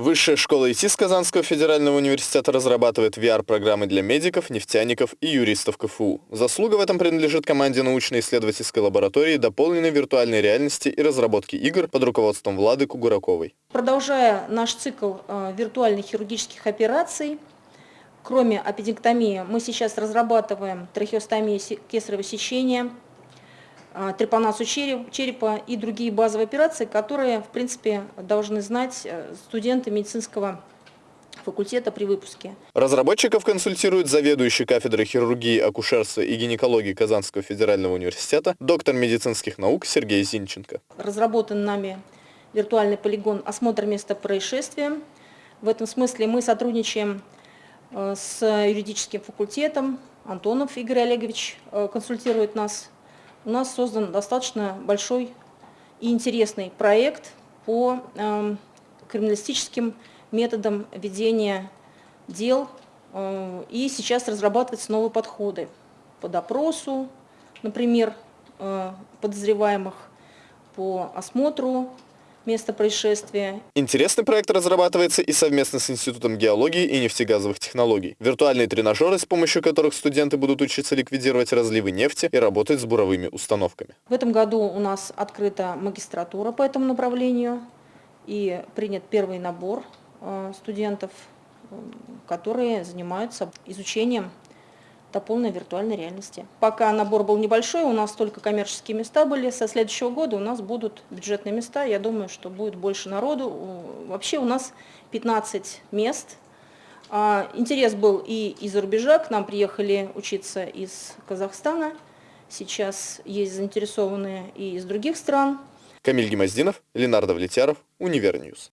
Высшая школа ИТИС Казанского федерального университета разрабатывает VR-программы для медиков, нефтяников и юристов КФУ. Заслуга в этом принадлежит команде научно-исследовательской лаборатории дополненной виртуальной реальности и разработки игр под руководством Влады Кугураковой. Продолжая наш цикл э, виртуальных хирургических операций, кроме аппендиктомии, мы сейчас разрабатываем трахеостомию кесарево сечения, трепанацию черепа и другие базовые операции, которые, в принципе, должны знать э, студенты медицинского факультета при выпуске. Разработчиков консультирует заведующий кафедрой хирургии, акушерства и гинекологии Казанского федерального университета, доктор медицинских наук Сергей Зинченко. Разработан нами виртуальный полигон осмотр места происшествия. В этом смысле мы сотрудничаем э, с юридическим факультетом. Антонов Игорь Олегович э, консультирует нас у нас создан достаточно большой и интересный проект по э, криминалистическим методам ведения дел. Э, и сейчас разрабатываются новые подходы по допросу, например, э, подозреваемых, по осмотру место происшествия. Интересный проект разрабатывается и совместно с Институтом геологии и нефтегазовых технологий. Виртуальные тренажеры, с помощью которых студенты будут учиться ликвидировать разливы нефти и работать с буровыми установками. В этом году у нас открыта магистратура по этому направлению и принят первый набор э, студентов, э, которые занимаются изучением до полной виртуальной реальности. Пока набор был небольшой, у нас только коммерческие места были. Со следующего года у нас будут бюджетные места. Я думаю, что будет больше народу. Вообще у нас 15 мест. А, интерес был и из-за рубежа. К нам приехали учиться из Казахстана. Сейчас есть заинтересованные и из других стран. Камиль Гемоздинов, Ленар Давлетяров, Univer News.